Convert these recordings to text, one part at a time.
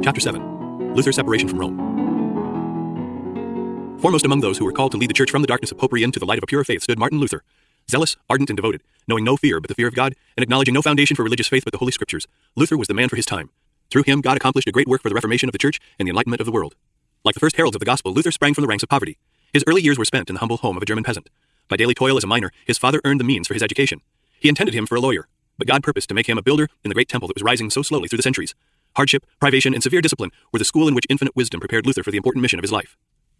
Chapter 7 Luther's Separation from Rome. Foremost among those who were called to lead the church from the darkness of popery into the light of a pure faith stood Martin Luther. Zealous, ardent, and devoted, knowing no fear but the fear of God, and acknowledging no foundation for religious faith but the Holy Scriptures, Luther was the man for his time. Through him, God accomplished a great work for the reformation of the church and the enlightenment of the world. Like the first heralds of the gospel, Luther sprang from the ranks of poverty. His early years were spent in the humble home of a German peasant. By daily toil as a miner, his father earned the means for his education. He intended him for a lawyer, but God purposed to make him a builder in the great temple that was rising so slowly through the centuries. Hardship, privation, and severe discipline were the school in which infinite wisdom prepared Luther for the important mission of his life.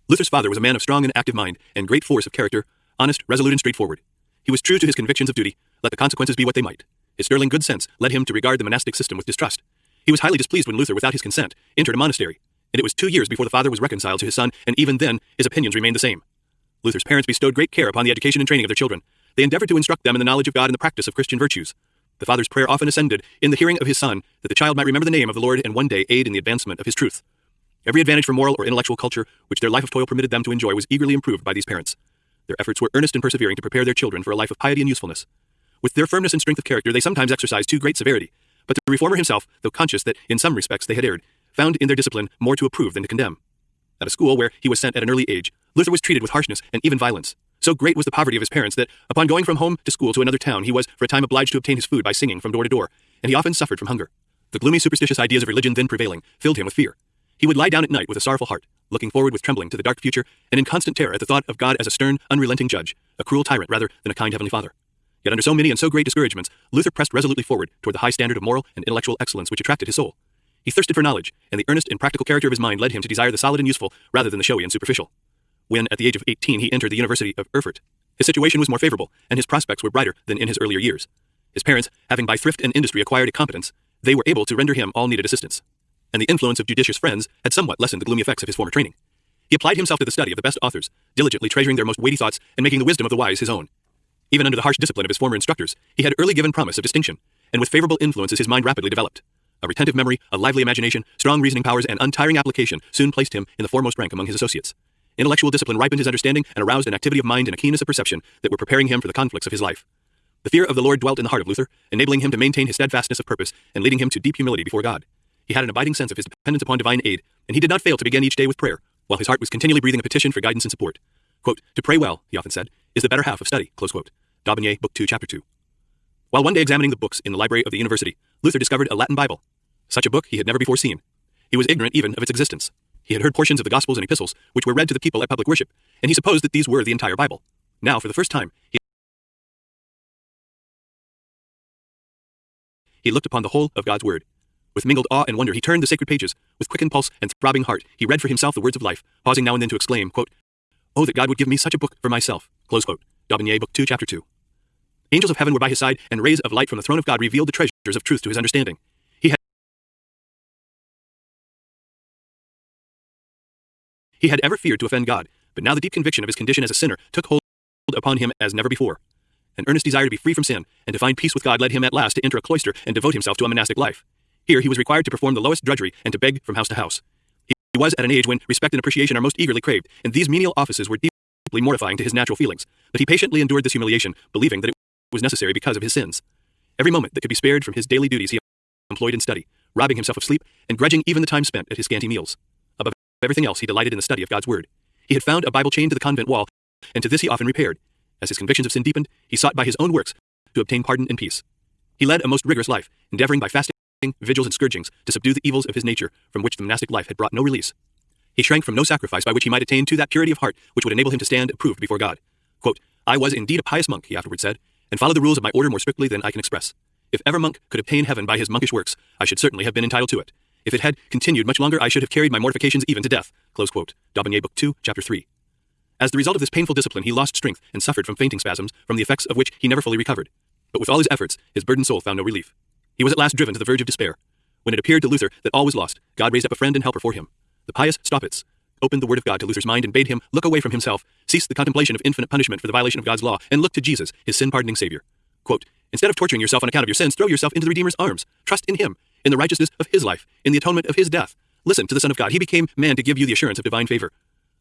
Luther's father was a man of strong and active mind and great force of character, honest, resolute, and straightforward. He was true to his convictions of duty, let the consequences be what they might. His sterling good sense led him to regard the monastic system with distrust. He was highly displeased when Luther, without his consent, entered a monastery, and it was two years before the father was reconciled to his son, and even then his opinions remained the same. Luther's parents bestowed great care upon the education and training of their children. They endeavored to instruct them in the knowledge of God and the practice of Christian virtues. The father's prayer often ascended in the hearing of his son that the child might remember the name of the Lord and one day aid in the advancement of his truth. Every advantage for moral or intellectual culture which their life of toil permitted them to enjoy was eagerly improved by these parents. Their efforts were earnest and persevering to prepare their children for a life of piety and usefulness. With their firmness and strength of character, they sometimes exercised too great severity. But the reformer himself, though conscious that in some respects they had erred, found in their discipline more to approve than to condemn. At a school where he was sent at an early age, Luther was treated with harshness and even violence. So great was the poverty of his parents that, upon going from home to school to another town, he was for a time obliged to obtain his food by singing from door to door, and he often suffered from hunger. The gloomy superstitious ideas of religion then prevailing filled him with fear. He would lie down at night with a sorrowful heart, looking forward with trembling to the dark future, and in constant terror at the thought of God as a stern, unrelenting judge, a cruel tyrant rather than a kind heavenly father. Yet under so many and so great discouragements, Luther pressed resolutely forward toward the high standard of moral and intellectual excellence which attracted his soul. He thirsted for knowledge, and the earnest and practical character of his mind led him to desire the solid and useful rather than the showy and superficial. When, at the age of 18, he entered the University of Erfurt, his situation was more favorable, and his prospects were brighter than in his earlier years. His parents, having by thrift and industry acquired a competence, they were able to render him all needed assistance. And the influence of judicious friends had somewhat lessened the gloomy effects of his former training. He applied himself to the study of the best authors, diligently treasuring their most weighty thoughts and making the wisdom of the wise his own. Even under the harsh discipline of his former instructors, he had early given promise of distinction, and with favorable influences his mind rapidly developed. A retentive memory, a lively imagination, strong reasoning powers, and untiring application soon placed him in the foremost rank among his associates. Intellectual discipline ripened his understanding and aroused an activity of mind and a keenness of perception that were preparing him for the conflicts of his life. The fear of the Lord dwelt in the heart of Luther, enabling him to maintain his steadfastness of purpose and leading him to deep humility before God. He had an abiding sense of his dependence upon divine aid, and he did not fail to begin each day with prayer, while his heart was continually breathing a petition for guidance and support. Quote, to pray well, he often said, is the better half of study. Close quote. D'Aubigné, Book 2, Chapter 2. While one day examining the books in the library of the university, Luther discovered a Latin Bible. Such a book he had never before seen. He was ignorant even of its existence. He had heard portions of the Gospels and Epistles, which were read to the people at public worship, and he supposed that these were the entire Bible. Now, for the first time, he, he looked upon the whole of God's Word. With mingled awe and wonder, he turned the sacred pages. With quickened pulse and throbbing heart, he read for himself the words of life, pausing now and then to exclaim, quote, Oh, that God would give me such a book for myself. Close quote. D'Aubigné, Book 2, Chapter 2. Angels of heaven were by his side, and rays of light from the throne of God revealed the treasures of truth to his understanding. He had ever feared to offend God, but now the deep conviction of his condition as a sinner took hold upon him as never before. An earnest desire to be free from sin and to find peace with God led him at last to enter a cloister and devote himself to a monastic life. Here he was required to perform the lowest drudgery and to beg from house to house. He was at an age when respect and appreciation are most eagerly craved, and these menial offices were deeply mortifying to his natural feelings. But he patiently endured this humiliation, believing that it was necessary because of his sins. Every moment that could be spared from his daily duties he employed in study, robbing himself of sleep and grudging even the time spent at his scanty meals everything else, he delighted in the study of God's Word. He had found a Bible chained to the convent wall, and to this he often repaired. As his convictions of sin deepened, he sought by his own works to obtain pardon and peace. He led a most rigorous life, endeavoring by fasting, vigils, and scourgings to subdue the evils of his nature from which the monastic life had brought no release. He shrank from no sacrifice by which he might attain to that purity of heart which would enable him to stand approved before God. Quote, I was indeed a pious monk, he afterward said, and followed the rules of my order more strictly than I can express. If ever monk could obtain heaven by his monkish works, I should certainly have been entitled to it. If it had continued much longer, I should have carried my mortifications even to death. Close quote. D'Aubigné, Book 2, Chapter 3. As the result of this painful discipline, he lost strength and suffered from fainting spasms, from the effects of which he never fully recovered. But with all his efforts, his burdened soul found no relief. He was at last driven to the verge of despair. When it appeared to Luther that all was lost, God raised up a friend and helper for him. The pious Staupitz opened the word of God to Luther's mind and bade him look away from himself, cease the contemplation of infinite punishment for the violation of God's law, and look to Jesus, his sin-pardoning Savior. Quote, Instead of torturing yourself on account of your sins, throw yourself into the Redeemer's arms. Trust in him, in the righteousness of his life, in the atonement of his death. Listen to the Son of God. He became man to give you the assurance of divine favor.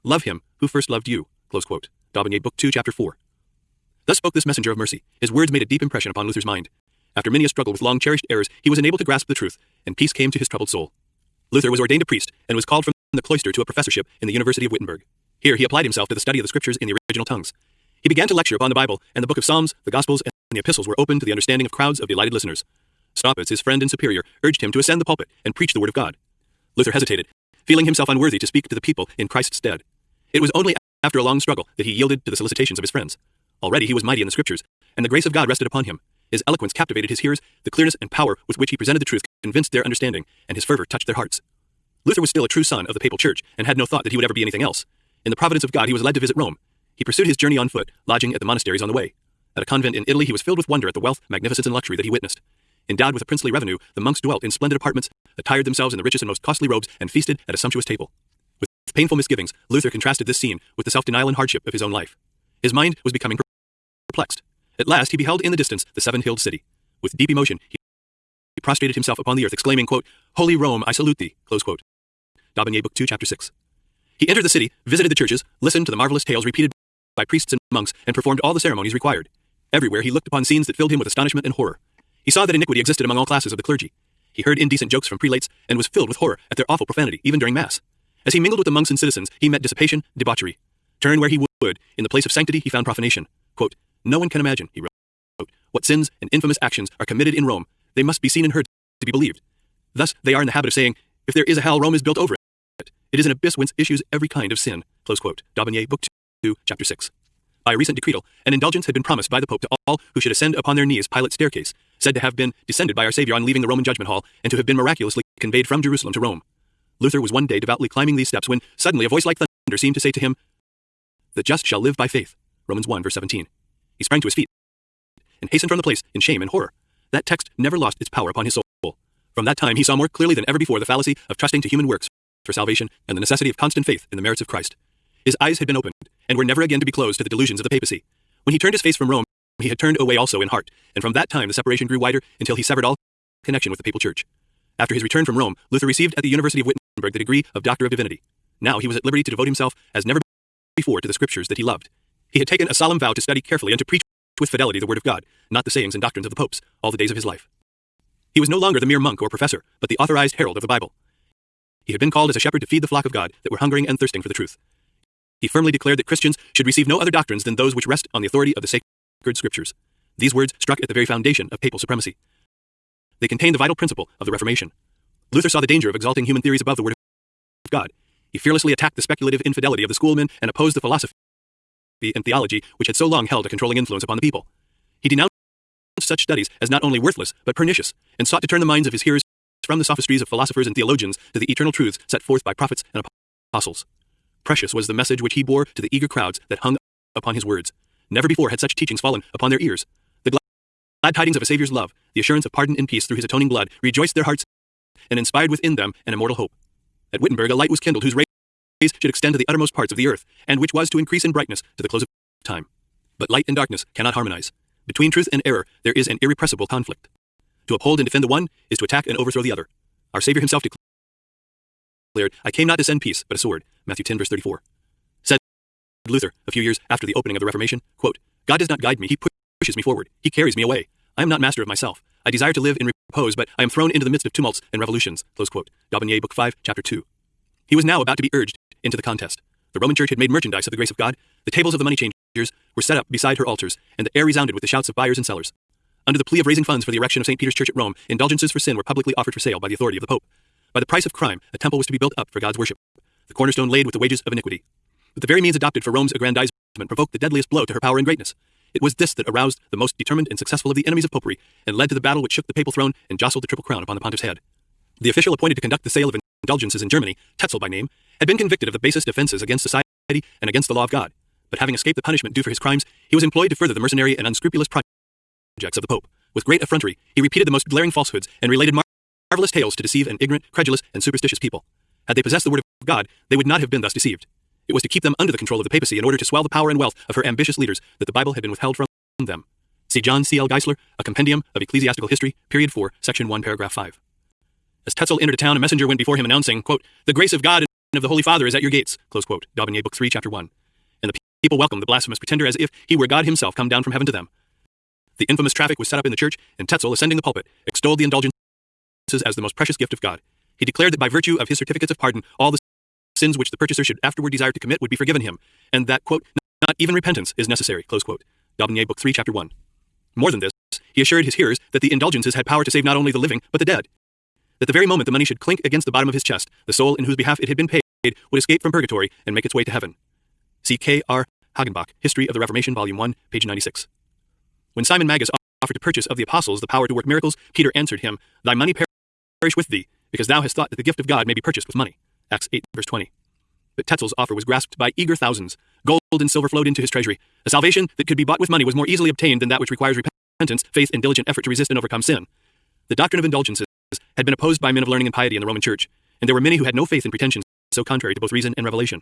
Love him who first loved you. Close quote. D'Aubigné, Book 2, Chapter 4. Thus spoke this messenger of mercy. His words made a deep impression upon Luther's mind. After many a struggle with long cherished errors, he was enabled to grasp the truth, and peace came to his troubled soul. Luther was ordained a priest and was called from the cloister to a professorship in the University of Wittenberg. Here he applied himself to the study of the scriptures in the original tongues. He began to lecture upon the Bible, and the book of Psalms, the Gospels, and the epistles were open to the understanding of crowds of delighted listeners. Staupitz, his friend and superior, urged him to ascend the pulpit and preach the word of God. Luther hesitated, feeling himself unworthy to speak to the people in Christ's stead. It was only after a long struggle that he yielded to the solicitations of his friends. Already he was mighty in the scriptures, and the grace of God rested upon him. His eloquence captivated his hearers, the clearness and power with which he presented the truth convinced their understanding, and his fervor touched their hearts. Luther was still a true son of the papal church, and had no thought that he would ever be anything else. In the providence of God, he was led to visit Rome. He pursued his journey on foot, lodging at the monasteries on the way. At a convent in Italy, he was filled with wonder at the wealth, magnificence, and luxury that he witnessed. Endowed with a princely revenue, the monks dwelt in splendid apartments, attired themselves in the richest and most costly robes, and feasted at a sumptuous table. With painful misgivings, Luther contrasted this scene with the self denial and hardship of his own life. His mind was becoming perplexed. At last, he beheld in the distance the seven hilled city. With deep emotion, he prostrated himself upon the earth, exclaiming, quote, Holy Rome, I salute thee. Close quote. D'Aubigné, Book 2, Chapter 6. He entered the city, visited the churches, listened to the marvelous tales repeated by priests and monks, and performed all the ceremonies required. Everywhere he looked upon scenes that filled him with astonishment and horror. He saw that iniquity existed among all classes of the clergy. He heard indecent jokes from prelates, and was filled with horror at their awful profanity, even during Mass. As he mingled with the monks and citizens, he met dissipation, debauchery. Turn where he would, in the place of sanctity he found profanation. Quote, no one can imagine, he wrote, what sins and infamous actions are committed in Rome. They must be seen and heard to be believed. Thus, they are in the habit of saying, if there is a hell, Rome is built over it. It is an abyss whence issues every kind of sin. Close quote. D'Aubigné, Book 2, Chapter 6. By a recent decretal, an indulgence had been promised by the Pope to all who should ascend upon their knees Pilate's staircase, said to have been descended by our Savior on leaving the Roman judgment hall, and to have been miraculously conveyed from Jerusalem to Rome. Luther was one day devoutly climbing these steps when suddenly a voice like thunder seemed to say to him, The just shall live by faith. Romans 1, verse 17. He sprang to his feet and hastened from the place in shame and horror. That text never lost its power upon his soul. From that time, he saw more clearly than ever before the fallacy of trusting to human works for salvation and the necessity of constant faith in the merits of Christ. His eyes had been opened and were never again to be closed to the delusions of the papacy. When he turned his face from Rome, he had turned away also in heart, and from that time the separation grew wider until he severed all connection with the papal church. After his return from Rome, Luther received at the University of Wittenberg the degree of Doctor of Divinity. Now he was at liberty to devote himself as never before to the scriptures that he loved. He had taken a solemn vow to study carefully and to preach with fidelity the word of God, not the sayings and doctrines of the popes, all the days of his life. He was no longer the mere monk or professor, but the authorized herald of the Bible. He had been called as a shepherd to feed the flock of God that were hungering and thirsting for the truth. He firmly declared that Christians should receive no other doctrines than those which rest on the authority of the sacred scriptures. These words struck at the very foundation of papal supremacy. They contained the vital principle of the Reformation. Luther saw the danger of exalting human theories above the Word of God. He fearlessly attacked the speculative infidelity of the schoolmen and opposed the philosophy and theology which had so long held a controlling influence upon the people. He denounced such studies as not only worthless, but pernicious, and sought to turn the minds of his hearers from the sophistries of philosophers and theologians to the eternal truths set forth by prophets and apostles. Precious was the message which he bore to the eager crowds that hung upon his words. Never before had such teachings fallen upon their ears. The glad tidings of a Saviour's love, the assurance of pardon and peace through his atoning blood, rejoiced their hearts and inspired within them an immortal hope. At Wittenberg, a light was kindled whose rays should extend to the uttermost parts of the earth, and which was to increase in brightness to the close of time. But light and darkness cannot harmonize. Between truth and error, there is an irrepressible conflict. To uphold and defend the one is to attack and overthrow the other. Our Savior himself declared, I came not to send peace, but a sword. Matthew 10, verse 34. Luther, a few years after the opening of the Reformation, quote, God does not guide me, he pushes me forward. He carries me away. I am not master of myself. I desire to live in repose, but I am thrown into the midst of tumults and revolutions. Close quote. D'Aubigné, Book 5, Chapter 2. He was now about to be urged into the contest. The Roman Church had made merchandise of the grace of God. The tables of the money changers were set up beside her altars, and the air resounded with the shouts of buyers and sellers. Under the plea of raising funds for the erection of St. Peter's Church at Rome, indulgences for sin were publicly offered for sale by the authority of the Pope. By the price of crime, a temple was to be built up for God's worship, the cornerstone laid with the wages of iniquity. But the very means adopted for Rome's aggrandizement provoked the deadliest blow to her power and greatness. It was this that aroused the most determined and successful of the enemies of popery, and led to the battle which shook the papal throne and jostled the triple crown upon the pontiff's head. The official appointed to conduct the sale of indulgences in Germany, Tetzel by name, had been convicted of the basest offenses against society and against the law of God. But having escaped the punishment due for his crimes, he was employed to further the mercenary and unscrupulous projects of the Pope. With great effrontery, he repeated the most glaring falsehoods and related mar- marvelous tales to deceive an ignorant, credulous, and superstitious people. Had they possessed the word of God, they would not have been thus deceived. It was to keep them under the control of the papacy in order to swell the power and wealth of her ambitious leaders that the Bible had been withheld from them. See John C. L. Gieseler, A Compendium of Ecclesiastical History, Period 4, Section 1, Paragraph 5. As Tetzel entered a town, a messenger went before him announcing, quote, The grace of God and of the Holy Father is at your gates, close quote, D'Aubigné, Book 3, Chapter 1. And the people welcomed the blasphemous pretender as if he were God himself come down from heaven to them. The infamous traffic was set up in the church, and Tetzel, ascending the pulpit, extolled the indulgences as the most precious gift of God. He declared that by virtue of his certificates of pardon, all the sins which the purchaser should afterward desire to commit would be forgiven him, and that, quote, not even repentance is necessary, close quote. D'Aubigné, Book 3, Chapter 1. More than this, he assured his hearers that the indulgences had power to save not only the living, but the dead. That the very moment the money should clink against the bottom of his chest, the soul in whose behalf it had been paid would escape from purgatory and make its way to heaven. See K. R. Hagenbach, History of the Reformation, Volume 1, page 96. When Simon Magus offered to purchase of the apostles the power to work miracles, Peter answered him, Thy money perish with thee, because thou hast thought that the gift of God may be purchased with money. Acts 8, verse 20. But Tetzel's offer was grasped by eager thousands. Gold and silver flowed into his treasury. A salvation that could be bought with money was more easily obtained than that which requires repentance, faith, and diligent effort to resist and overcome sin. The doctrine of indulgences had been opposed by men of learning and piety in the Roman Church, and there were many who had no faith in pretensions so contrary to both reason and revelation.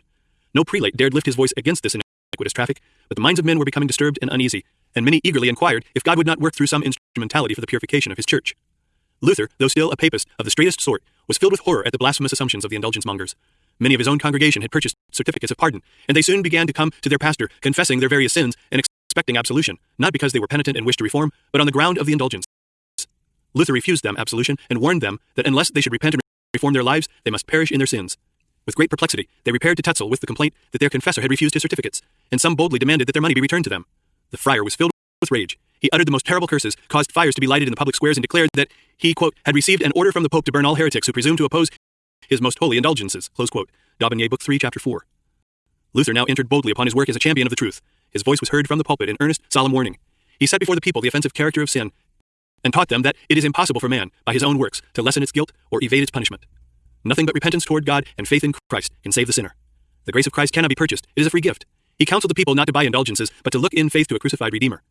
No prelate dared lift his voice against this iniquitous traffic, but the minds of men were becoming disturbed and uneasy, and many eagerly inquired if God would not work through some instrumentality for the purification of his church. Luther, though still a papist of the straightest sort, was filled with horror at the blasphemous assumptions of the indulgence mongers. Many of his own congregation had purchased certificates of pardon, and they soon began to come to their pastor, confessing their various sins and expecting absolution, not because they were penitent and wished to reform, but on the ground of the indulgence. Luther refused them absolution and warned them that unless they should repent and reform their lives, they must perish in their sins. With great perplexity, they repaired to Tetzel with the complaint that their confessor had refused his certificates, and some boldly demanded that their money be returned to them. The friar was filled with rage. He uttered the most terrible curses, caused fires to be lighted in the public squares, and declared that he, quote, had received an order from the Pope to burn all heretics who presumed to oppose his most holy indulgences, close quote. D'Aubigné, Book 3, Chapter 4. Luther now entered boldly upon his work as a champion of the truth. His voice was heard from the pulpit in earnest, solemn warning. He set before the people the offensive character of sin, and taught them that it is impossible for man, by his own works, to lessen its guilt or evade its punishment. Nothing but repentance toward God and faith in Christ can save the sinner. The grace of Christ cannot be purchased, it is a free gift. He counseled the people not to buy indulgences, but to look in faith to a crucified Redeemer.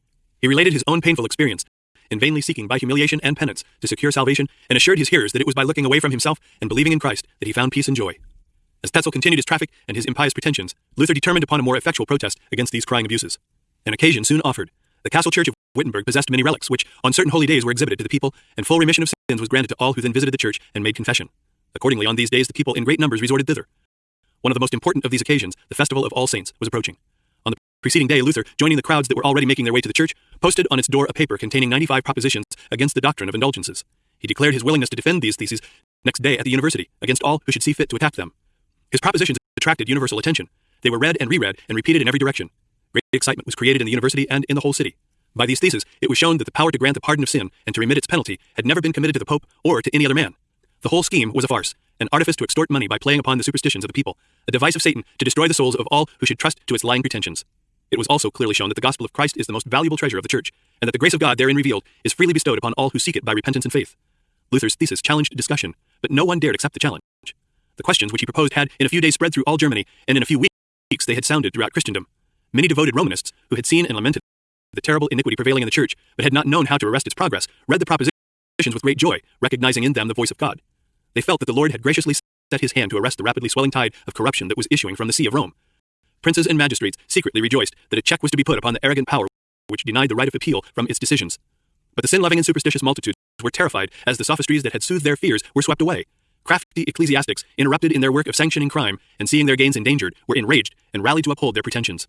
He related his own painful experience, in vainly seeking by humiliation and penance to secure salvation, and assured his hearers that it was by looking away from himself and believing in Christ that he found peace and joy. As Tetzel continued his traffic and his impious pretensions, Luther determined upon a more effectual protest against these crying abuses. An occasion soon offered. The castle church of Wittenberg possessed many relics, which, on certain holy days, were exhibited to the people, and full remission of sins was granted to all who then visited the church and made confession. Accordingly, on these days, the people in great numbers resorted thither. One of the most important of these occasions, the Festival of All Saints, was approaching. Preceding day, Luther, joining the crowds that were already making their way to the church, posted on its door a paper containing 95 propositions against the doctrine of indulgences. He declared his willingness to defend these theses next day at the university against all who should see fit to attack them. His propositions attracted universal attention. They were read and reread and repeated in every direction. Great excitement was created in the university and in the whole city. By these theses, it was shown that the power to grant the pardon of sin and to remit its penalty had never been committed to the Pope or to any other man. The whole scheme was a farce, an artifice to extort money by playing upon the superstitions of the people, a device of Satan to destroy the souls of all who should trust to its lying pretensions. It was also clearly shown that the gospel of Christ is the most valuable treasure of the church, and that the grace of God therein revealed is freely bestowed upon all who seek it by repentance and faith. Luther's thesis challenged discussion, but no one dared accept the challenge. The questions which he proposed had in a few days spread through all Germany, and in a few weeks they had sounded throughout Christendom. Many devoted Romanists, who had seen and lamented the terrible iniquity prevailing in the church, but had not known how to arrest its progress, read the propositions with great joy, recognizing in them the voice of God. They felt that the Lord had graciously set his hand to arrest the rapidly swelling tide of corruption that was issuing from the See of Rome. Princes and magistrates secretly rejoiced that a check was to be put upon the arrogant power which denied the right of appeal from its decisions. But the sin loving and superstitious multitudes were terrified as the sophistries that had soothed their fears were swept away. Crafty ecclesiastics, interrupted in their work of sanctioning crime and seeing their gains endangered, were enraged and rallied to uphold their pretensions.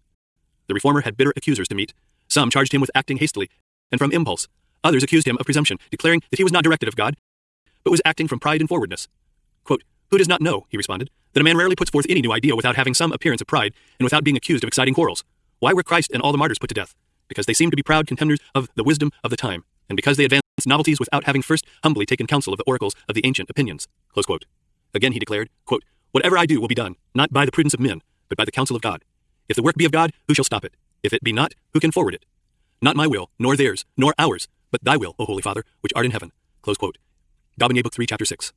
The reformer had bitter accusers to meet. Some charged him with acting hastily and from impulse. Others accused him of presumption, declaring that he was not directed of God, but was acting from pride and forwardness. Quote, Who does not know, he responded, that a man rarely puts forth any new idea without having some appearance of pride and without being accused of exciting quarrels? Why were Christ and all the martyrs put to death? Because they seemed to be proud contenders of the wisdom of the time, and because they advanced novelties without having first humbly taken counsel of the oracles of the ancient opinions. Again he declared, quote, Whatever I do will be done, not by the prudence of men, but by the counsel of God. If the work be of God, who shall stop it? If it be not, who can forward it? Not my will, nor theirs, nor ours, but thy will, O Holy Father, which art in heaven. Close quote. D'Aubigné, Book 3, Chapter 6.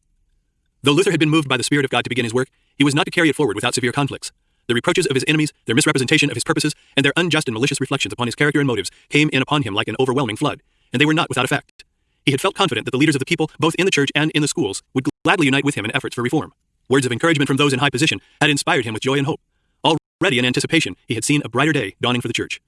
Though Luther had been moved by the Spirit of God to begin his work, he was not to carry it forward without severe conflicts. The reproaches of his enemies, their misrepresentation of his purposes, and their unjust and malicious reflections upon his character and motives came in upon him like an overwhelming flood, and they were not without effect. He had felt confident that the leaders of the people, both in the church and in the schools, would gladly unite with him in efforts for reform. Words of encouragement from those in high position had inspired him with joy and hope. Already in anticipation, he had seen a brighter day dawning for the church.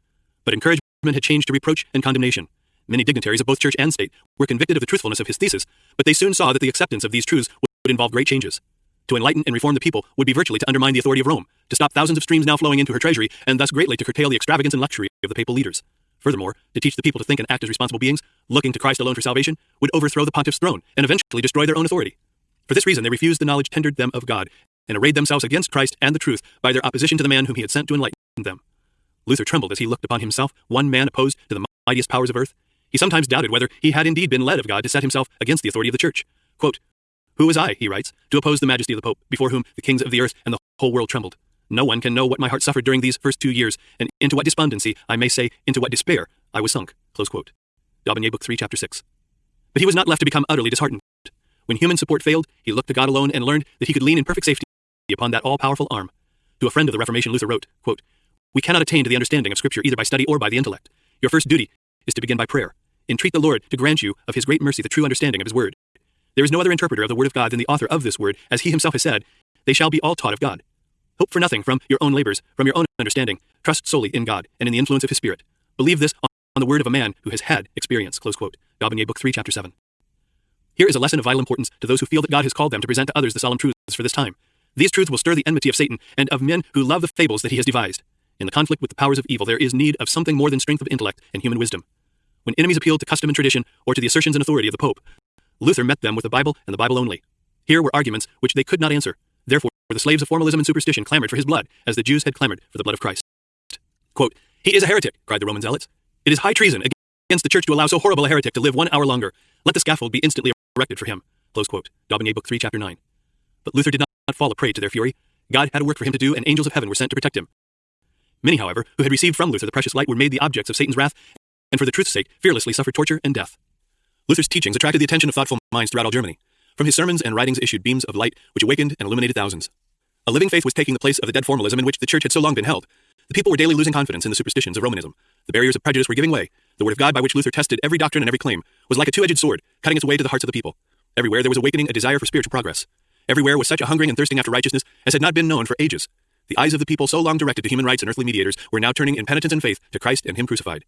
But encouragement had changed to reproach and condemnation. Many dignitaries of both church and state were convicted of the truthfulness of his thesis, but they soon saw that the acceptance of these truths would involve great changes. To enlighten and reform the people would be virtually to undermine the authority of Rome, to stop thousands of streams now flowing into her treasury, and thus greatly to curtail the extravagance and luxury of the papal leaders. Furthermore, to teach the people to think and act as responsible beings, looking to Christ alone for salvation, would overthrow the pontiff's throne and eventually destroy their own authority. For this reason, they refused the knowledge tendered them of God, and arrayed themselves against Christ and the truth by their opposition to the man whom he had sent to enlighten them. Luther trembled as he looked upon himself, one man opposed to the mightiest powers of earth. He sometimes doubted whether he had indeed been led of God to set himself against the authority of the Church. Quote, Who was I, he writes, to oppose the majesty of the Pope, before whom the kings of the earth and the whole world trembled? No one can know what my heart suffered during these first two years, and into what despondency, I may say, into what despair, I was sunk. Close quote. D'Aubigné, Book 3, Chapter 6. But he was not left to become utterly disheartened. When human support failed, he looked to God alone and learned that he could lean in perfect safety upon that all-powerful arm. To a friend of the Reformation, Luther wrote, quote, We cannot attain to the understanding of Scripture either by study or by the intellect. Your first duty is to begin by prayer. Entreat the Lord to grant you of his great mercy the true understanding of his word. There is no other interpreter of the word of God than the author of this word, as he himself has said, They shall be all taught of God. Hope for nothing from your own labors, from your own understanding. Trust solely in God and in the influence of his Spirit. Believe this on the word of a man who has had experience. Close quote. D'Aubigné, Book 3, Chapter 7. Here is a lesson of vital importance to those who feel that God has called them to present to others the solemn truths for this time. These truths will stir the enmity of Satan and of men who love the fables that he has devised. In the conflict with the powers of evil, there is need of something more than strength of intellect and human wisdom. When enemies appeal to custom and tradition or to the assertions and authority of the Pope, Luther met them with the Bible and the Bible only. Here were arguments which they could not answer. Therefore, the slaves of formalism and superstition clamored for his blood, as the Jews had clamored for the blood of Christ. Quote, he is a heretic, cried the Roman zealots. It is high treason against the church to allow so horrible a heretic to live one hour longer. Let the scaffold be instantly erected for him. Close quote. D'Aubigné, Book 3, Chapter 9. But Luther did not fall a prey to their fury. God had a work for him to do, and angels of heaven were sent to protect him. Many, however, who had received from Luther the precious light were made the objects of Satan's wrath, and for the truth's sake fearlessly suffered torture and death. Luther's teachings attracted the attention of thoughtful minds throughout all Germany. From his sermons and writings issued beams of light which awakened and illuminated thousands. A living faith was taking the place of the dead formalism in which the church had so long been held. The people were daily losing confidence in the superstitions of Romanism. The barriers of prejudice were giving way. The word of God by which Luther tested every doctrine and every claim was like a two-edged sword, cutting its way to the hearts of the people. Everywhere there was awakening a desire for spiritual progress. Everywhere was such a hungering and thirsting after righteousness as had not been known for ages. The eyes of the people so long directed to human rights and earthly mediators were now turning in penitence and faith to Christ and Him crucified.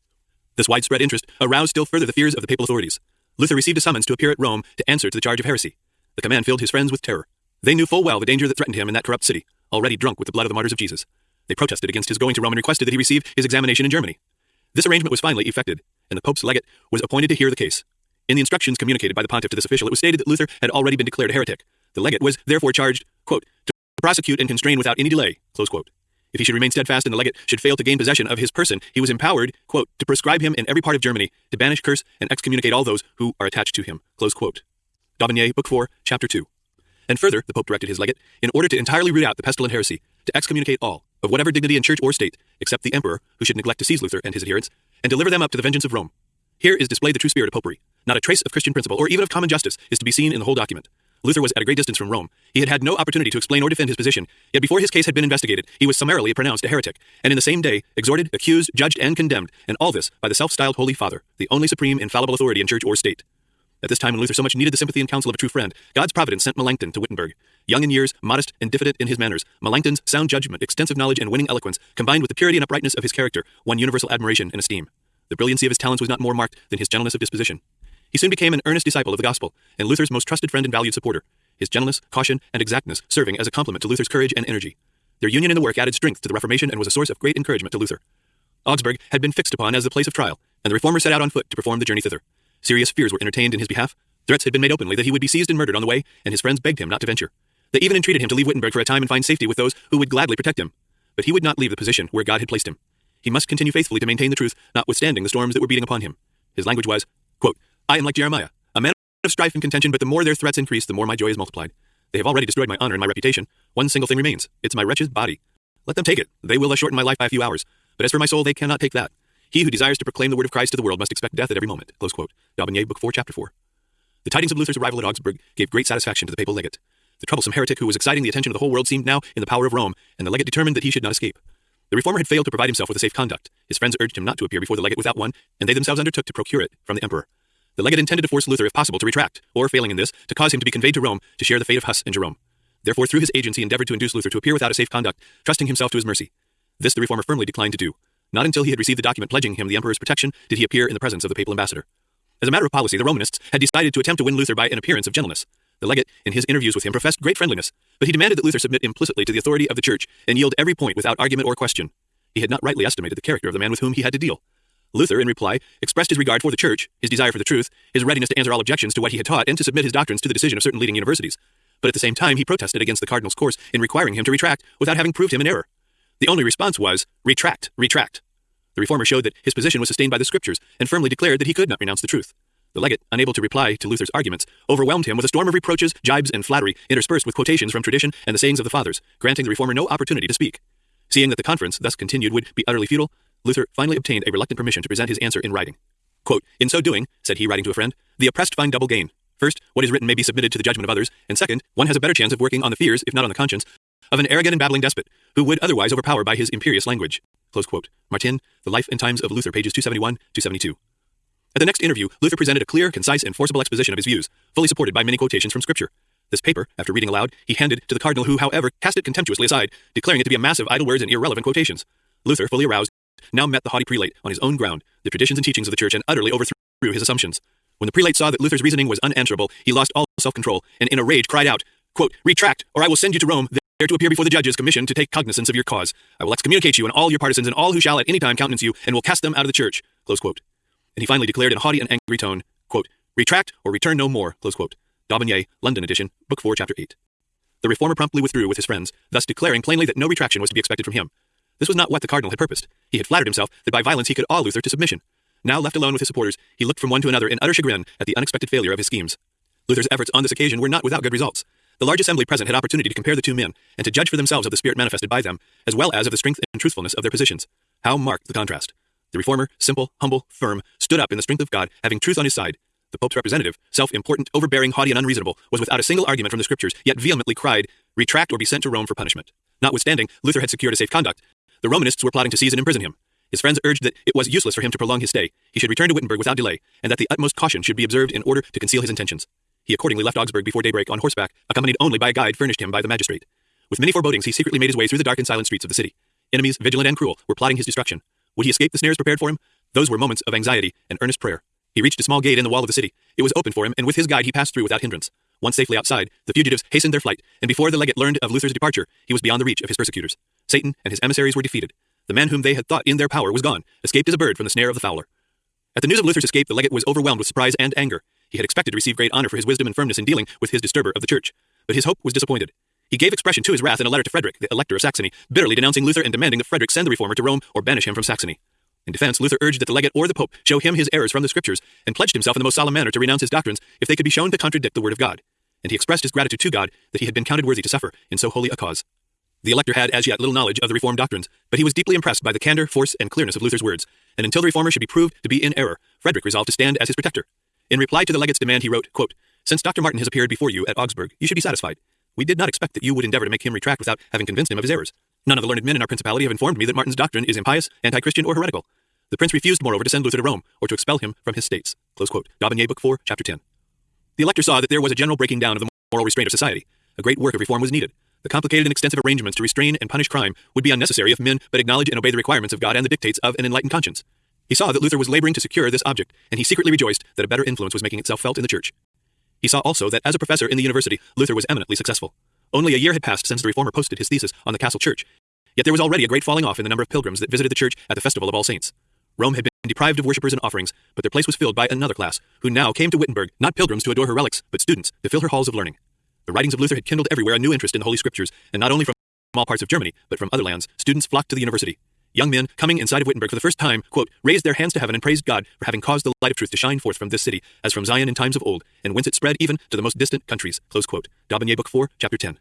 This widespread interest aroused still further the fears of the papal authorities. Luther received a summons to appear at Rome to answer to the charge of heresy. The command filled his friends with terror. They knew full well the danger that threatened him in that corrupt city, already drunk with the blood of the martyrs of Jesus. They protested against his going to Rome and requested that he receive his examination in Germany. This arrangement was finally effected, and the Pope's legate was appointed to hear the case. In the instructions communicated by the pontiff to this official, it was stated that Luther had already been declared a heretic. The legate was therefore charged, quote, to prosecute and constrain without any delay, close quote. If he should remain steadfast and the legate should fail to gain possession of his person, he was empowered, quote, to proscribe him in every part of Germany, to banish, curse, and excommunicate all those who are attached to him, close quote. D'Aubigné, Book 4, Chapter 2. And further, the Pope directed his legate, in order to entirely root out the pestilent heresy, to excommunicate all, of whatever dignity in church or state, except the emperor, who should neglect to seize Luther and his adherents, and deliver them up to the vengeance of Rome. Here is displayed the true spirit of popery. Not a trace of Christian principle, or even of common justice, is to be seen in the whole document. Luther was at a great distance from Rome. He had had no opportunity to explain or defend his position, yet before his case had been investigated, he was summarily pronounced a heretic, and in the same day exhorted, accused, judged, and condemned, and all this by the self-styled Holy Father, the only supreme infallible authority in church or state. At this time when Luther so much needed the sympathy and counsel of a true friend, God's providence sent Melanchthon to Wittenberg. Young in years, modest and diffident in his manners, Melanchthon's sound judgment, extensive knowledge, and winning eloquence, combined with the purity and uprightness of his character, won universal admiration and esteem. The brilliancy of his talents was not more marked than his gentleness of disposition. He soon became an earnest disciple of the gospel, and Luther's most trusted friend and valued supporter his gentleness, caution, and exactness serving as a complement to Luther's courage and energy. Their union in the work added strength to the Reformation and was a source of great encouragement to Luther. Augsburg had been fixed upon as the place of trial, and the reformer set out on foot to perform the journey thither. Serious fears were entertained in his behalf. Threats had been made openly that he would be seized and murdered on the way, and his friends begged him not to venture. They even entreated him to leave Wittenberg for a time and find safety with those who would gladly protect him. But he would not leave the position where God had placed him. He must continue faithfully to maintain the truth, notwithstanding the storms that were beating upon him. His language was, quote, I am like Jeremiah, a man of strife and contention, but the more their threats increase, the more my joy is multiplied. They have already destroyed my honor and my reputation. One single thing remains. It's my wretched body. Let them take it. They will shorten my life by a few hours. But as for my soul, they cannot take that. He who desires to proclaim the word of Christ to the world must expect death at every moment. Close quote. D'Aubigné, Book 4, Chapter 4. The tidings of Luther's arrival at Augsburg gave great satisfaction to the papal legate. The troublesome heretic who was exciting the attention of the whole world seemed now in the power of Rome, and the legate determined that he should not escape. The reformer had failed to provide himself with a safe conduct. His friends urged him not to appear before the legate without one, and they themselves undertook to procure it from the emperor. The legate intended to force Luther, if possible, to retract, or, failing in this, to cause him to be conveyed to Rome to share the fate of Huss and Jerome. Therefore, through his agents, he endeavored to induce Luther to appear without a safe conduct, trusting himself to his mercy. This the reformer firmly declined to do. Not until he had received the document pledging him the emperor's protection did he appear in the presence of the papal ambassador. As a matter of policy, the Romanists had decided to attempt to win Luther by an appearance of gentleness. The legate, in his interviews with him, professed great friendliness, but he demanded that Luther submit implicitly to the authority of the church and yield every point without argument or question. He had not rightly estimated the character of the man with whom he had to deal. Luther, in reply, expressed his regard for the church, his desire for the truth, his readiness to answer all objections to what he had taught, and to submit his doctrines to the decision of certain leading universities. but at the same time he protested against the cardinal's course in requiring him to retract without having proved him in error. The only response was, retract, retract. The reformer showed that his position was sustained by the scriptures and firmly declared that he could not renounce the truth. The legate, unable to reply to Luther's arguments, overwhelmed him with a storm of reproaches, jibes, and flattery, interspersed with quotations from tradition and the sayings of the fathers, granting the reformer no opportunity to speak. Seeing that the conference, thus continued, would be utterly futile, Luther finally obtained a reluctant permission to present his answer in writing. Quote, in so doing, said he, writing to a friend, the oppressed find double gain. First, what is written may be submitted to the judgment of others, and second, one has a better chance of working on the fears, if not on the conscience, of an arrogant and babbling despot, who would otherwise overpower by his imperious language. Close quote. Martin, The Life and Times of Luther, pages 271 272. At the next interview, Luther presented a clear, concise, and forcible exposition of his views, fully supported by many quotations from Scripture. This paper, after reading aloud, he handed to the cardinal, who, however, cast it contemptuously aside, declaring it to be a mass of idle words and irrelevant quotations. Luther, fully aroused, now met the haughty prelate on his own ground, the traditions and teachings of the Church, and utterly overthrew his assumptions. When the prelate saw that Luther's reasoning was unanswerable, he lost all self-control, and in a rage cried out, quote, Retract, or I will send you to Rome, there to appear before the judges commissioned to take cognizance of your cause. I will excommunicate you and all your partisans and all who shall at any time countenance you, and will cast them out of the church. Close quote. And he finally declared in a haughty and angry tone, quote, Retract or return no more. Close quote. D'Aubigné, London edition, Book 4, Chapter 8. The reformer promptly withdrew with his friends, thus declaring plainly that no retraction was to be expected from him. This was not what the cardinal had purposed. He had flattered himself that by violence he could awe Luther to submission. Now left alone with his supporters, he looked from one to another in utter chagrin at the unexpected failure of his schemes. Luther's efforts on this occasion were not without good results. The large assembly present had opportunity to compare the two men, and to judge for themselves of the spirit manifested by them, as well as of the strength and truthfulness of their positions. How marked the contrast! The reformer, simple, humble, firm, stood up in the strength of God, having truth on his side. The Pope's representative, self-important, overbearing, haughty, and unreasonable, was without a single argument from the Scriptures, yet vehemently cried, Retract or be sent to Rome for punishment. Notwithstanding, Luther had secured a safe conduct. The Romanists were plotting to seize and imprison him. His friends urged that it was useless for him to prolong his stay. He should return to Wittenberg without delay, and that the utmost caution should be observed in order to conceal his intentions. He accordingly left Augsburg before daybreak on horseback, accompanied only by a guide furnished him by the magistrate. With many forebodings, he secretly made his way through the dark and silent streets of the city. Enemies, vigilant and cruel, were plotting his destruction. Would he escape the snares prepared for him? Those were moments of anxiety and earnest prayer. He reached a small gate in the wall of the city. It was open for him, and with his guide he passed through without hindrance. Once safely outside, the fugitives hastened their flight, and before the legate learned of Luther's departure, he was beyond the reach of his persecutors. Satan and his emissaries were defeated. The man whom they had thought in their power was gone, escaped as a bird from the snare of the fowler. At the news of Luther's escape, the legate was overwhelmed with surprise and anger. He had expected to receive great honor for his wisdom and firmness in dealing with his disturber of the church, but his hope was disappointed. He gave expression to his wrath in a letter to Frederick, the Elector of Saxony, bitterly denouncing Luther and demanding that Frederick send the reformer to Rome or banish him from Saxony. In defense, Luther urged that the legate or the pope show him his errors from the scriptures, and pledged himself in the most solemn manner to renounce his doctrines if they could be shown to contradict the word of God. And he expressed his gratitude to God that he had been counted worthy to suffer in so holy a cause. The elector had as yet little knowledge of the Reformed doctrines, but he was deeply impressed by the candor, force, and clearness of Luther's words, and until the reformer should be proved to be in error, Frederick resolved to stand as his protector. In reply to the legate's demand, he wrote, quote, Since Dr. Martin has appeared before you at Augsburg, you should be satisfied. We did not expect that you would endeavor to make him retract without having convinced him of his errors. None of the learned men in our principality have informed me that Martin's doctrine is impious, anti-Christian, or heretical. The prince refused, moreover, to send Luther to Rome, or to expel him from his states. Close quote. D'Aubigné, Book 4, Chapter 10. The elector saw that there was a general breaking down of the moral restraint of society. A great work of reform was needed. The complicated and extensive arrangements to restrain and punish crime would be unnecessary if men but acknowledge and obey the requirements of God and the dictates of an enlightened conscience. He saw that Luther was laboring to secure this object, and he secretly rejoiced that a better influence was making itself felt in the church. He saw also that as a professor in the university, Luther was eminently successful. Only a year had passed since the reformer posted his thesis on the castle church, yet there was already a great falling off in the number of pilgrims that visited the church at the festival of All Saints. Rome had been deprived of worshippers and offerings, but their place was filled by another class, who now came to Wittenberg, not pilgrims to adore her relics, but students to fill her halls of learning. The writings of Luther had kindled everywhere a new interest in the Holy Scriptures, and not only from all parts of Germany, but from other lands, students flocked to the university. Young men, coming inside of Wittenberg for the first time, quote, raised their hands to heaven and praised God for having caused the light of truth to shine forth from this city, as from Zion in times of old, and whence it spread even to the most distant countries. Close quote. D'Aubigné, Book 4, Chapter 10.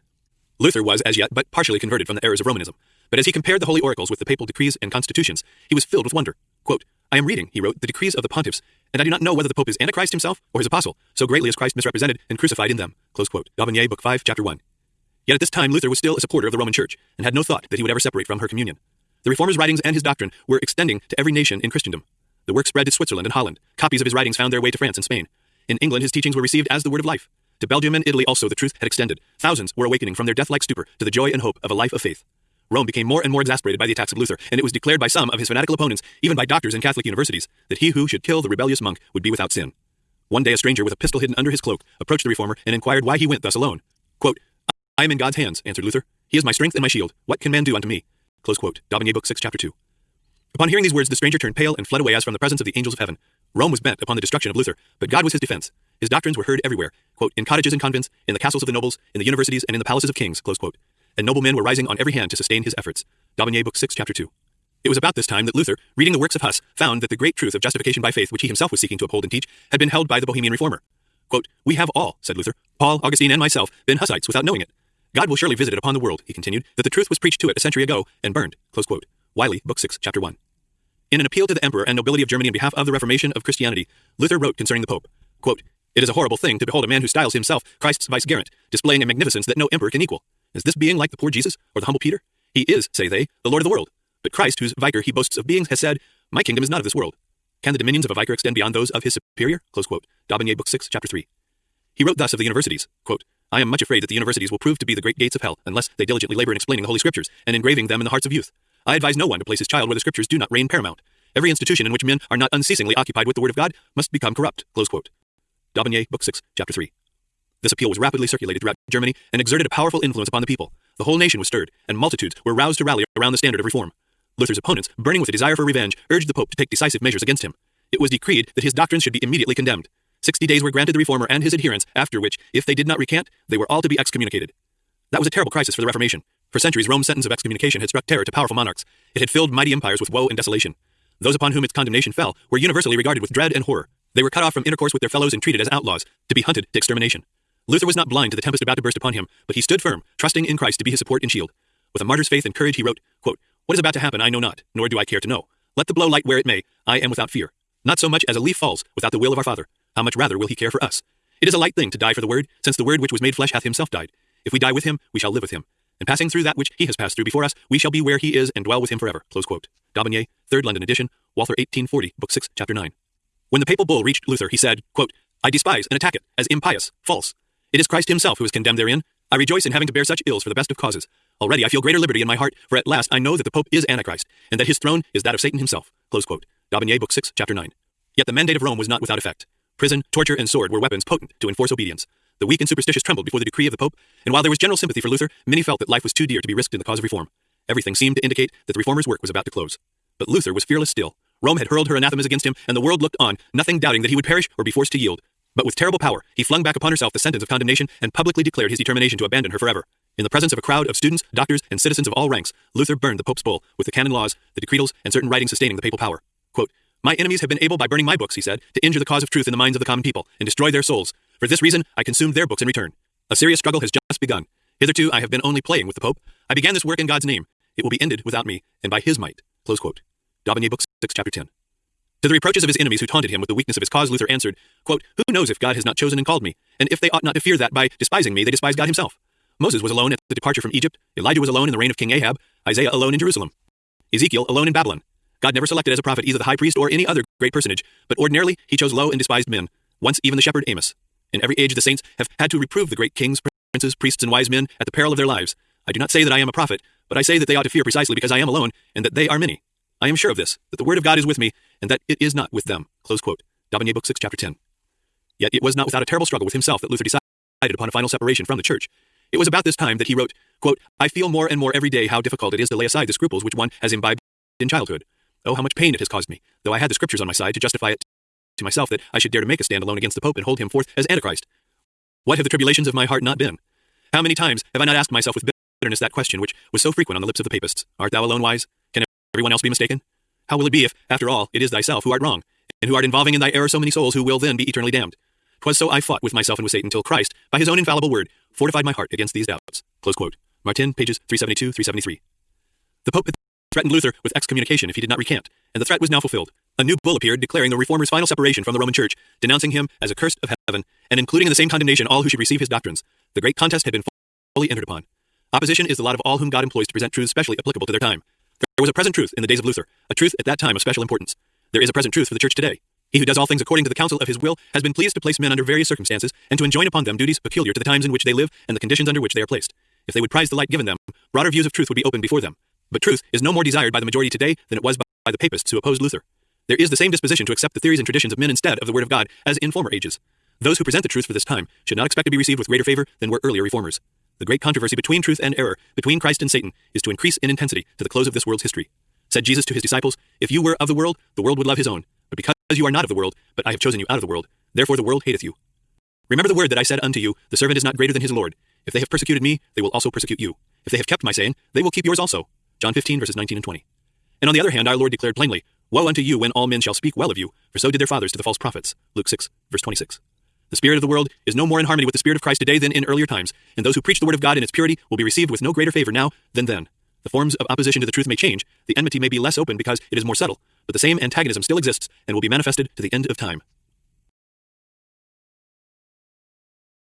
Luther was, as yet, but partially converted from the errors of Romanism. But as he compared the holy oracles with the papal decrees and constitutions, he was filled with wonder. Quote, I am reading, he wrote, the decrees of the pontiffs, and I do not know whether the Pope is Antichrist himself or his apostle, so greatly is Christ misrepresented and crucified in them. Close quote. D'Aubigné, Book 5, Chapter 1. Yet at this time Luther was still a supporter of the Roman Church, and had no thought that he would ever separate from her communion. The Reformer's writings and his doctrine were extending to every nation in Christendom. The work spread to Switzerland and Holland. Copies of his writings found their way to France and Spain. In England, his teachings were received as the word of life. To Belgium and Italy also the truth had extended. Thousands were awakening from their death-like stupor to the joy and hope of a life of faith. Rome became more and more exasperated by the attacks of Luther, and it was declared by some of his fanatical opponents, even by doctors in Catholic universities, that he who should kill the rebellious monk would be without sin. One day a stranger with a pistol hidden under his cloak approached the reformer and inquired why he went thus alone. Quote, I am in God's hands, answered Luther. He is my strength and my shield. What can man do unto me? Close quote. D'Aubigné, Book 6, Chapter 2. Upon hearing these words, the stranger turned pale and fled away as from the presence of the angels of heaven. Rome was bent upon the destruction of Luther, but God was his defense. His doctrines were heard everywhere, quote, in cottages and convents, in the castles of the nobles, in the universities, and in the palaces of kings, close quote. And noblemen were rising on every hand to sustain his efforts. D'Aubigné, Book 6, Chapter 2. It was about this time that Luther, reading the works of Huss, found that the great truth of justification by faith, which he himself was seeking to uphold and teach, had been held by the Bohemian reformer. Quote, we have all, said Luther, Paul, Augustine, and myself, been Hussites without knowing it. God will surely visit it upon the world, he continued, that the truth was preached to it a century ago and burned. Close quote. Wylie, Book 6, Chapter 1. In an appeal to the emperor and nobility of Germany in behalf of the Reformation of Christianity, Luther wrote concerning the Pope, quote, It is a horrible thing to behold a man who styles himself Christ's vicegerent, displaying a magnificence that no emperor can equal. Is this being like the poor Jesus or the humble Peter? He is, say they, the Lord of the world. But Christ, whose vicar he boasts of being, has said, My kingdom is not of this world. Can the dominions of a vicar extend beyond those of his superior? Close quote. D'Aubigné, Book 6, Chapter 3. He wrote thus of the universities, quote, I am much afraid that the universities will prove to be the great gates of hell, unless they diligently labor in explaining the Holy Scriptures and engraving them in the hearts of youth. I advise no one to place his child where the Scriptures do not reign paramount. Every institution in which men are not unceasingly occupied with the Word of God must become corrupt. Close quote. D'Aubigné, Book 6, Chapter 3. This appeal was rapidly circulated throughout Germany and exerted a powerful influence upon the people. The whole nation was stirred, and multitudes were roused to rally around the standard of reform. Luther's opponents, burning with a desire for revenge, urged the Pope to take decisive measures against him. It was decreed that his doctrines should be immediately condemned. Sixty days were granted the reformer and his adherents, after which, if they did not recant, they were all to be excommunicated. That was a terrible crisis for the Reformation. For centuries, Rome's sentence of excommunication had struck terror to powerful monarchs. It had filled mighty empires with woe and desolation. Those upon whom its condemnation fell were universally regarded with dread and horror. They were cut off from intercourse with their fellows and treated as outlaws, to be hunted to extermination. Luther was not blind to the tempest about to burst upon him, but he stood firm, trusting in Christ to be his support and shield. With a martyr's faith and courage, he wrote, quote, What is about to happen I know not, nor do I care to know. Let the blow light where it may, I am without fear. Not so much as a leaf falls without the will of our Father. How much rather will he care for us? It is a light thing to die for the Word, since the Word which was made flesh hath himself died. If we die with him, we shall live with him. And passing through that which he has passed through before us, we shall be where he is and dwell with him forever. Close quote. D'Aubigné, 3rd London edition, Walther 1840, Book 6, Chapter 9. When the papal bull reached Luther, he said, quote, I despise and attack it as impious, false. It is Christ himself who is condemned therein. I rejoice in having to bear such ills for the best of causes. Already I feel greater liberty in my heart, for at last I know that the Pope is Antichrist, and that his throne is that of Satan himself. Close quote. D'Aubigné, Book 6, Chapter 9. Yet the mandate of Rome was not without effect. Prison, torture, and sword were weapons potent to enforce obedience. The weak and superstitious trembled before the decree of the Pope, and while there was general sympathy for Luther, many felt that life was too dear to be risked in the cause of reform. Everything seemed to indicate that the reformer's work was about to close. But Luther was fearless still. Rome had hurled her anathemas against him, and the world looked on, nothing doubting that he would perish or be forced to yield. But with terrible power, he flung back upon herself the sentence of condemnation and publicly declared his determination to abandon her forever. In the presence of a crowd of students, doctors, and citizens of all ranks, Luther burned the Pope's bull with the canon laws, the decretals, and certain writings sustaining the papal power. Quote, my enemies have been able by burning my books, he said, to injure the cause of truth in the minds of the common people and destroy their souls. For this reason, I consumed their books in return. A serious struggle has just begun. Hitherto, I have been only playing with the Pope. I began this work in God's name. It will be ended without me, and by his might. Close quote. D'Aubigné, Book 6, Chapter 10. To the reproaches of his enemies who taunted him with the weakness of his cause, Luther answered, quote, Who knows if God has not chosen and called me? And if they ought not to fear that by despising me, they despise God himself. Moses was alone at the departure from Egypt. Elijah was alone in the reign of King Ahab. Isaiah alone in Jerusalem. Ezekiel alone in Babylon. God never selected as a prophet either the high priest or any other great personage, but ordinarily he chose low and despised men, once even the shepherd Amos. In every age the saints have had to reprove the great kings, princes, priests, and wise men at the peril of their lives. I do not say that I am a prophet, but I say that they ought to fear precisely because I am alone, and that they are many. I am sure of this, that the word of God is with me, and that it is not with them. Close quote. D'Aubigné, Book 6, Chapter 10. Yet it was not without a terrible struggle with himself that Luther decided upon a final separation from the church. It was about this time that he wrote, quote, I feel more and more every day how difficult it is to lay aside the scruples which one has imbibed in childhood. Oh, how much pain it has caused me, though I had the scriptures on my side to justify it to myself that I should dare to make a stand alone against the Pope and hold him forth as Antichrist. What have the tribulations of my heart not been? How many times have I not asked myself with bitterness that question which was so frequent on the lips of the papists? Art thou alone wise? Can everyone else be mistaken? How will it be if, after all, it is thyself who art wrong, and who art involving in thy error so many souls who will then be eternally damned? 'Twas so I fought with myself and with Satan till Christ, by his own infallible word, fortified my heart against these doubts. Close quote. Martin, pages 372, 373. The Pope threatened Luther with excommunication if he did not recant, and the threat was now fulfilled. A new bull appeared declaring the reformer's final separation from the Roman Church, denouncing him as accursed of heaven, and including in the same condemnation all who should receive his doctrines. The great contest had been fully entered upon. Opposition is the lot of all whom God employs to present truths specially applicable to their time. There was a present truth in the days of Luther, a truth at that time of special importance. There is a present truth for the church today. He who does all things according to the counsel of his will has been pleased to place men under various circumstances and to enjoin upon them duties peculiar to the times in which they live and the conditions under which they are placed. If they would prize the light given them, broader views of truth would be opened before them. But truth is no more desired by the majority today than it was by the papists who opposed Luther. There is the same disposition to accept the theories and traditions of men instead of the word of God as in former ages. Those who present the truth for this time should not expect to be received with greater favor than were earlier reformers. The great controversy between truth and error, between Christ and Satan, is to increase in intensity to the close of this world's history. Said Jesus to his disciples, If you were of the world, the world would love his own. But because you are not of the world, but I have chosen you out of the world, therefore the world hateth you. Remember the word that I said unto you, The servant is not greater than his Lord. If they have persecuted me, they will also persecute you. If they have kept my saying, they will keep yours also. John 15, verses 19 and 20. And on the other hand, our Lord declared plainly, Woe unto you when all men shall speak well of you, for so did their fathers to the false prophets. Luke 6, verse 26. The spirit of the world is no more in harmony with the spirit of Christ today than in earlier times, and those who preach the word of God in its purity will be received with no greater favor now than then. The forms of opposition to the truth may change, the enmity may be less open because it is more subtle, but the same antagonism still exists and will be manifested to the end of time.